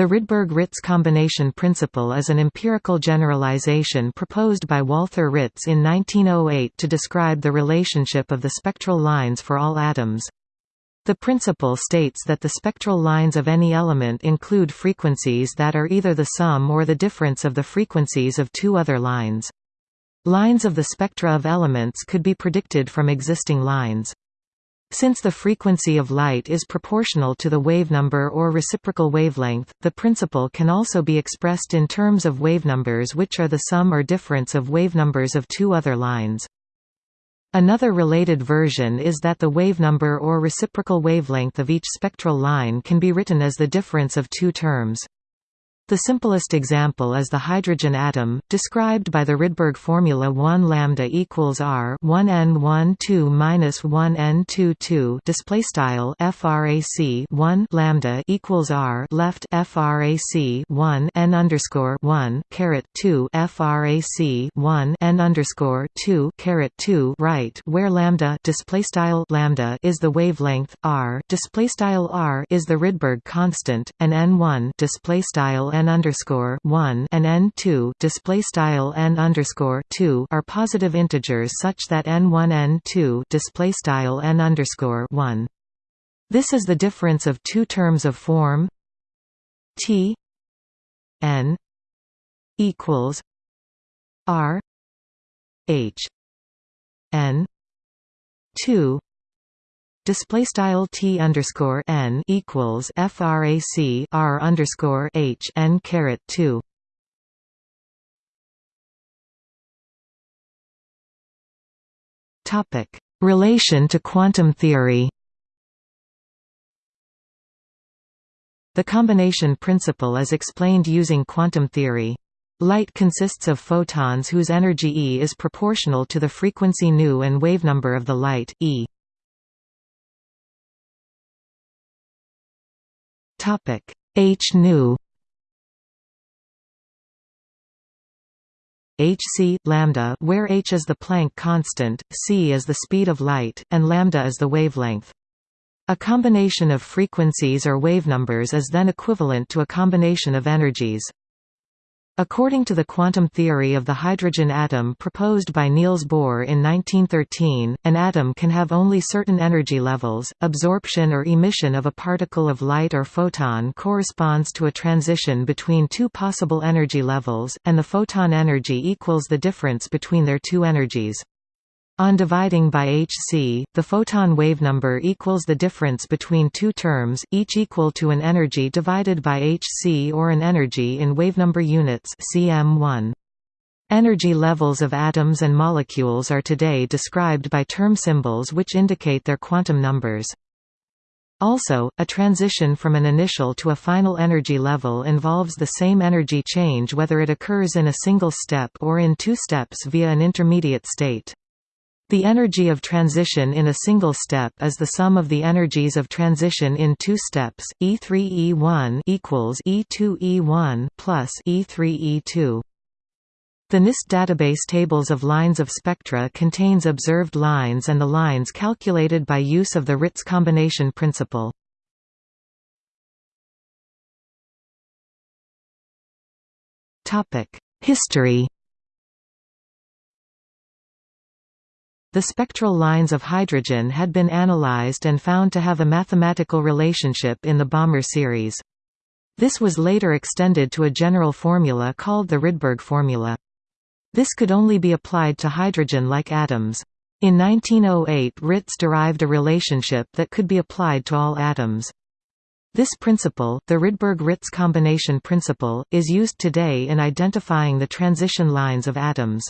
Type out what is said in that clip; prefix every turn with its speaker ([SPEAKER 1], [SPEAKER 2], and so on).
[SPEAKER 1] The Rydberg–Ritz combination principle is an empirical generalization proposed by Walther Ritz in 1908 to describe the relationship of the spectral lines for all atoms. The principle states that the spectral lines of any element include frequencies that are either the sum or the difference of the frequencies of two other lines. Lines of the spectra of elements could be predicted from existing lines. Since the frequency of light is proportional to the wavenumber or reciprocal wavelength, the principle can also be expressed in terms of wavenumbers which are the sum or difference of wavenumbers of two other lines. Another related version is that the wavenumber or reciprocal wavelength of each spectral line can be written as the difference of two terms. The simplest example is the hydrogen atom, described by the Rydberg formula 1 lambda equals r 1 n 1 2 minus 1 n 2 2 display style frac 1 lambda equals r left frac 1 n underscore 1 caret 2 frac 1 n underscore 2 caret 2 right, where lambda display style lambda is the wavelength r display style r is the Rydberg constant, and n1 display style n underscore one and n two display style n underscore two are positive integers such that n one n two display style n underscore one. This is the difference of two terms of form t n equals r h n two display style t underscore n equals frac r underscore h n caret two. Topic: Relation to quantum theory. The combination principle is explained using quantum theory. Light consists of photons whose energy E is proportional to the frequency nu and wavenumber of the light, E. Topic. H. Nu hc lambda where h is the Planck constant, c is the speed of light, and lambda is the wavelength. A combination of frequencies or wavenumbers is then equivalent to a combination of energies. According to the quantum theory of the hydrogen atom proposed by Niels Bohr in 1913, an atom can have only certain energy levels. Absorption or emission of a particle of light or photon corresponds to a transition between two possible energy levels, and the photon energy equals the difference between their two energies. On dividing by hc, the photon wavenumber equals the difference between two terms, each equal to an energy divided by hc or an energy in wavenumber units cm1. Energy levels of atoms and molecules are today described by term symbols which indicate their quantum numbers. Also, a transition from an initial to a final energy level involves the same energy change whether it occurs in a single step or in two steps via an intermediate state. The energy of transition in a single step is the sum of the energies of transition in two steps. E3E1 equals E2E1 plus E3E2. The NIST database tables of lines of spectra contains observed lines and the lines calculated by use of the Ritz combination principle. History The spectral lines of hydrogen had been analyzed and found to have a mathematical relationship in the Balmer series. This was later extended to a general formula called the Rydberg formula. This could only be applied to hydrogen-like atoms. In 1908 Ritz derived a relationship that could be applied to all atoms. This principle, the Rydberg-Ritz combination principle, is used today in identifying the transition lines of atoms.